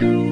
you.